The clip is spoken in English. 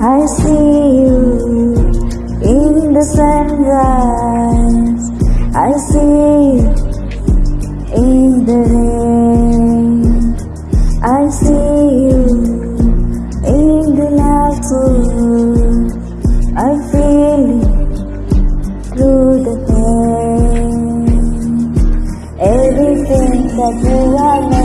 I see you in the sunrise. I see you in the rain. I see you in the laughter. I feel you through the pain. Everything that you are.